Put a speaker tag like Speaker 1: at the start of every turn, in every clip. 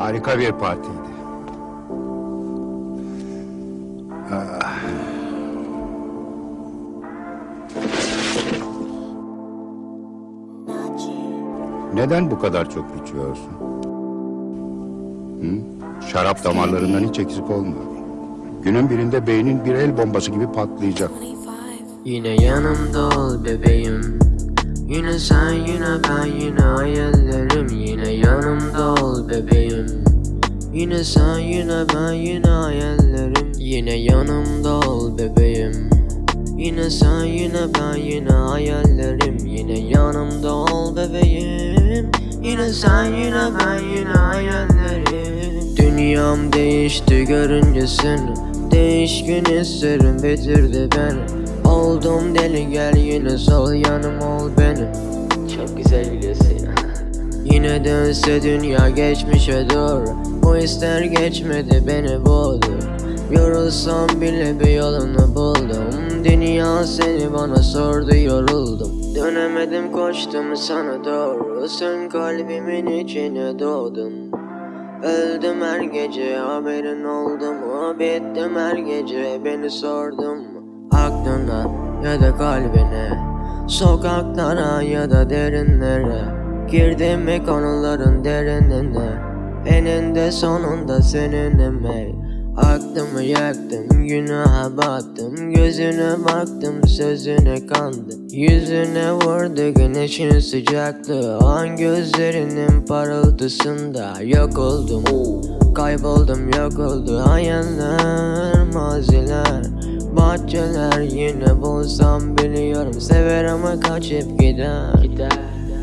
Speaker 1: Harika bir partiydi. Ah. Neden bu kadar çok içiyorsun? Hı? Şarap damarlarından hiç eksik olmuyor. Günün birinde beynin bir el bombası gibi patlayacak.
Speaker 2: Yine yanımda ol bebeğim Yine sen yine ben yine ol bebeğim. Yine sen yine ben yine hayallerim. Yine yanımda ol bebeğim. Yine sen yine ben yine hayallerim. Yine yanımda ol bebeğim. Yine sen yine ben yine hayallerim. Dünyam değişti görünce seni Değişkin hislerim bitirdi beni Oldum deli gel yine sol yanım ol benim Çok güzel biliyorsun ya Yine dönse dünya geçmişe doğru. Bu ister geçmedi beni boğdu Yorulsam bile bir yolunu buldum. Dünya seni bana sordu yoruldum. Dönemedim koştum sana doğru. Sen kalbimin içine doğdun. Öldüm her gece haberin oldu mu? Bittim her gece beni sordum Aklına ya da kalbine Sokaklara ya da derinlere Girdim mi konuların derinine Eninde sonunda seninim ey Aklımı yaktım günaha battım. Gözüne baktım sözüne kandım. Yüzüne vurdu güneşin sıcaklığı. An gözlerinin parıltısında Yok oldum. Kayboldum yok oldu. Hayaller maziler Bahçeler. Yine bulsam biliyorum Sever ama kaçıp gider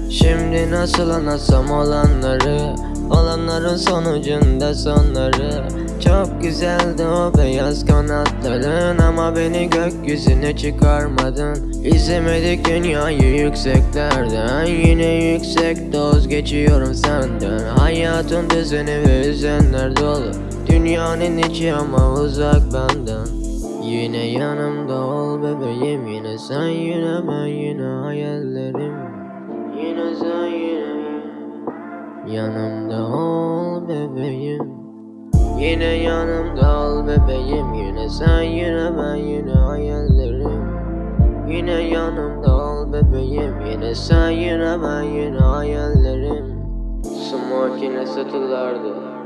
Speaker 2: Şimdi nasıl anlatsam olanları Olanların sonucunda sonları. Çok güzeldi o beyaz kanatların Ama beni gökyüzüne çıkarmadın. İzlemedik dünyayı yükseklerden Yine yüksek doz geçiyorum senden. Hayatın düzeni ve hüzünler dolu Dünyanın içi ama uzak benden. Yine yanımda ol bebeğim Yine sen yine ben yine hayallerim Yine. Yanımda ol bebeğim. Yine yanımda ol bebeğim. Yine sen yine ben yine hayallerim. Yine yanımda ol bebeğim. Yine sen yine ben yine hayallerim. Smoke yine satılardı